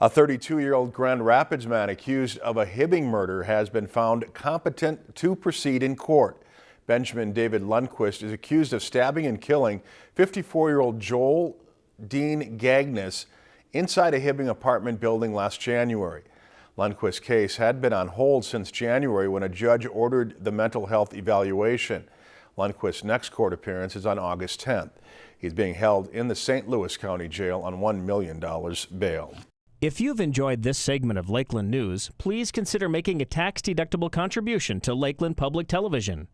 A 32-year-old Grand Rapids man accused of a Hibbing murder has been found competent to proceed in court. Benjamin David Lundquist is accused of stabbing and killing 54-year-old Joel Dean Gagnes inside a Hibbing apartment building last January. Lundquist's case had been on hold since January when a judge ordered the mental health evaluation. Lundquist's next court appearance is on August 10th. He's being held in the St. Louis County Jail on $1 million bail. If you've enjoyed this segment of Lakeland News, please consider making a tax-deductible contribution to Lakeland Public Television.